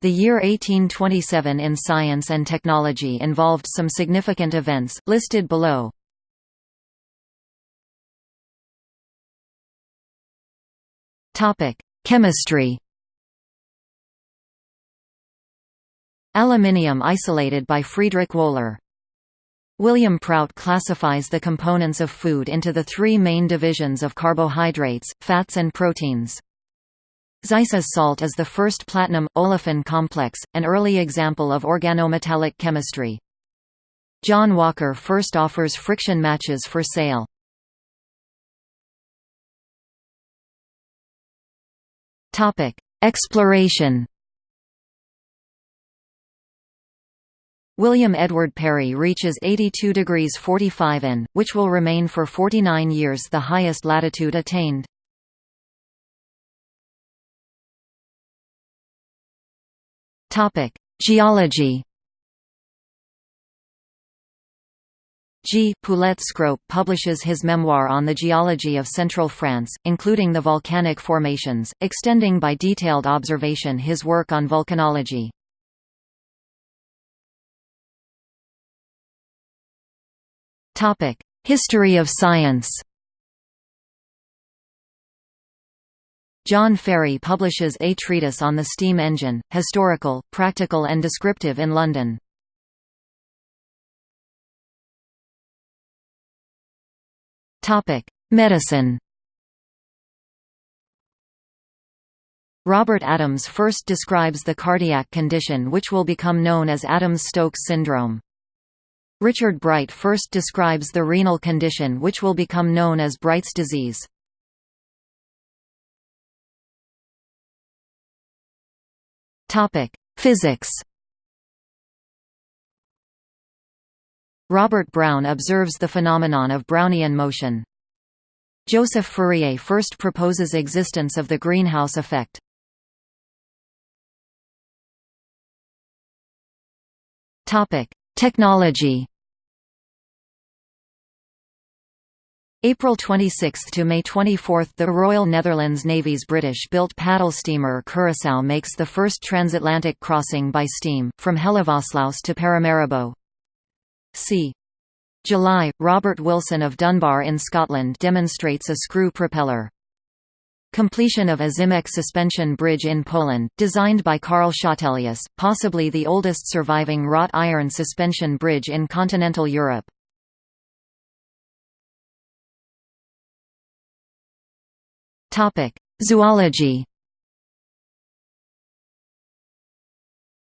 The year 1827 in science and technology involved some significant events, listed below. Chemistry Aluminium isolated by Friedrich Wöhler William Prout classifies the components of food into the three main divisions of carbohydrates, fats and proteins. Zeise's salt is the first platinum-olefin complex, an early example of organometallic chemistry. John Walker first offers friction matches for sale. Exploration William Edward Parry reaches 82 degrees 45 N, which will remain for 49 years the highest latitude attained. Topic: Geology. G. Poulett Scrope publishes his memoir on the geology of central France, including the volcanic formations, extending by detailed observation his work on volcanology. History of science John Farey publishes a treatise on the steam engine, historical, practical and descriptive in London. Medicine Robert Adams first describes the cardiac condition which will become known as Adams-Stokes syndrome. Richard Bright first describes the renal condition which will become known as Bright's disease. Topic: Physics. Robert Brown observes the phenomenon of Brownian motion. Joseph Fourier first proposes existence of the greenhouse effect. Topic: Technology. April 26 to May 24 – The Royal Netherlands Navy's British-built paddle steamer Curaçao makes the first transatlantic crossing by steam, from Hellevoetsluis to Paramaribo. c. July – Robert Wilson of Dunbar in Scotland demonstrates a screw propeller. Completion of a Ozimek suspension bridge in Poland, designed by Karl Schottelius, possibly the oldest surviving wrought iron suspension bridge in continental Europe. Topic: Zoology.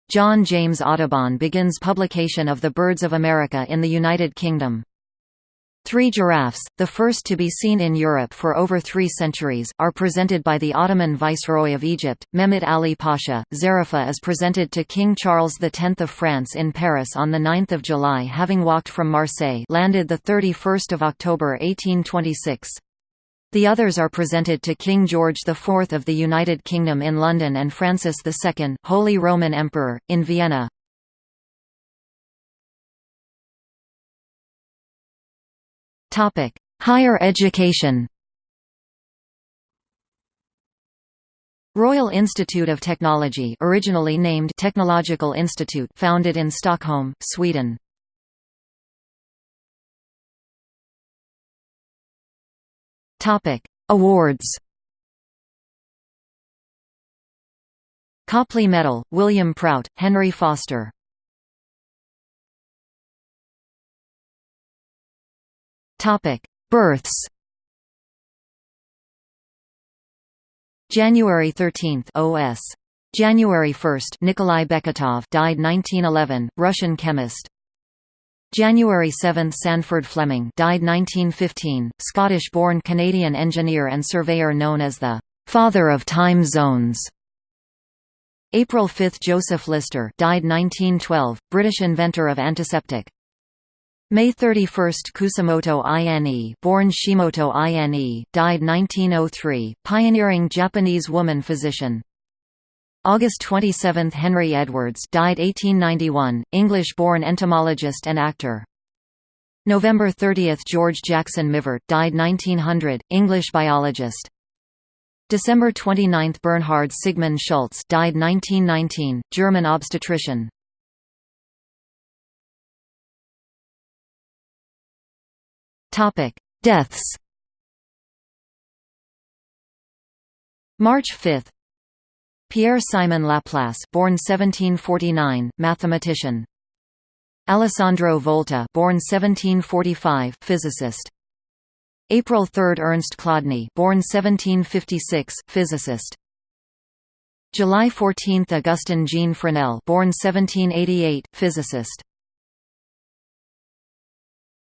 John James Audubon begins publication of The Birds of America in the United Kingdom. Three giraffes, the first to be seen in Europe for over three centuries, are presented by the Ottoman Viceroy of Egypt, Mehmet Ali Pasha. Zarafa is presented to King Charles X of France in Paris on 9 July having walked from Marseille landed 31 October 1826. The others are presented to King George IV of the United Kingdom in London and Francis II, Holy Roman Emperor, in Vienna. Higher education Royal Institute of Technology originally named Technological Institute founded in Stockholm, Sweden. Topic: Awards. Copley Medal, William Prout, Henry Foster. Topic: Births. January 13 OS. January 1 Nikolai Beketov died 1911, Russian chemist. January 7 – Sandford Fleming died 1915, Scottish-born Canadian engineer and surveyor known as the «father of time zones». April 5 – Joseph Lister died 1912, British inventor of antiseptic. May 31 – Kusumoto Ine born Shimoto Ine, died 1903, pioneering Japanese woman physician. August 27 – Henry Edwards died 1891, English-born entomologist and actor. November 30 – George Jackson Mivart died 1900, English biologist. December 29 – Bernhard Sigmund Schultz died 1919, German obstetrician Deaths March 5 Pierre-Simon Laplace born 1749, mathematician. Alessandro Volta born 1745, physicist. April 3 – Ernst Chladni born 1756, physicist. July 14 – Augustin Jean Fresnel born 1788, physicist